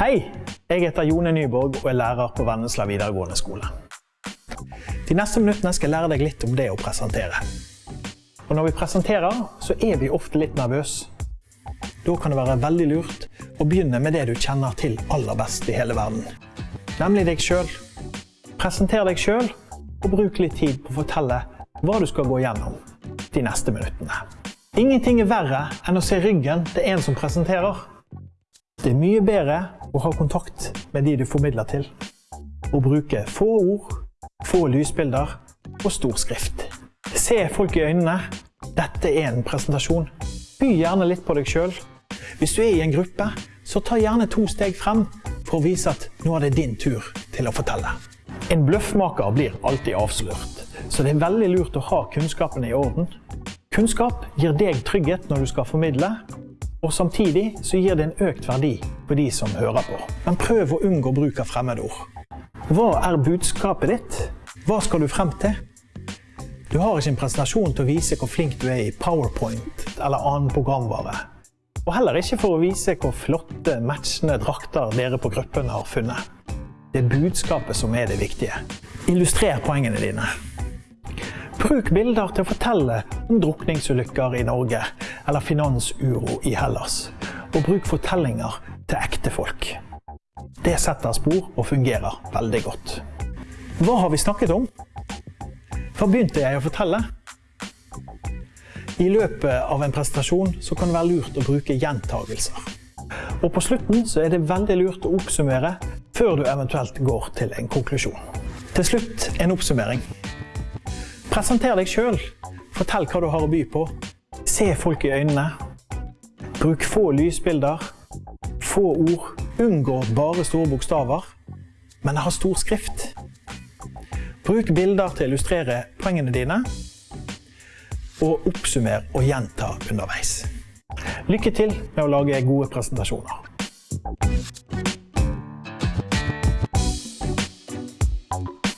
Hei! Jeg heter Jone Nyborg og er lærer på Vennesla videregående skole. De neste minuttene skal jeg lære deg litt om det å presentere. Og når vi presenterer, så er vi ofte litt nervøse. Da kan det være veldig lurt å begynne med det du kjenner til aller best i hele verden. Nemlig deg sjøl. Presenter deg sjøl, og bruk litt tid på å fortelle hva du skal gå gjennom de neste minuttene. Ingenting er verre enn å se ryggen til en som presenterer. Det er mye bedre å ha kontakt med de du formidler til, og bruke få ord, få lysbilder og stor skrift. Se folk i øynene. Dette er en presentasjon. By gjerne litt på deg sjøl. Hvis du er i en gruppe, så ta gjerne to steg frem for å vise at nå er det din tur til å fortelle. En bløffmaker blir alltid avslørt, så det er veldig lurt å ha kunnskapene i orden. Kunnskap gir deg trygghet når du skal formidle, og samtidig så gir det en økt verdi på de som hører på. Men prøv å unngå bruk av fremmedord. Hva er budskapet ditt? Hva skal du frem til? Du har ikke en presentasjon til å vise hvor flink du er i PowerPoint eller annen programvare. Og heller ikke for å vise hvor flotte, matchende drakter dere på gruppen har funnet. Det er budskapet som er det viktige. Illustrer poengene dine. Bruk bilder til å fortelle om drukningsulykker i Norge eller finansuro i Hellas. Og bruk fortellinger til ekte folk. Det setter spor og fungerer veldig godt. Hva har vi snakket om? Hva begynte jeg å fortelle? I løpet av en presentasjon så kan det være lurt å bruke gjentagelser. Og på slutten er det veldig lurt å oppsummere før du eventuelt går til en konklusjon. Til slutt en oppsummering. Presenter deg sjøl. Fortell hva du har å by på. Se folk i øynene. Bruk få lysbilder, få ord. Unngå bare store bokstaver, men ha stor skrift. Bruk bilder til å illustrere poengene dine, og oppsummer og gjenta underveis. Lykke til med å lage gode presentasjoner. Thank you.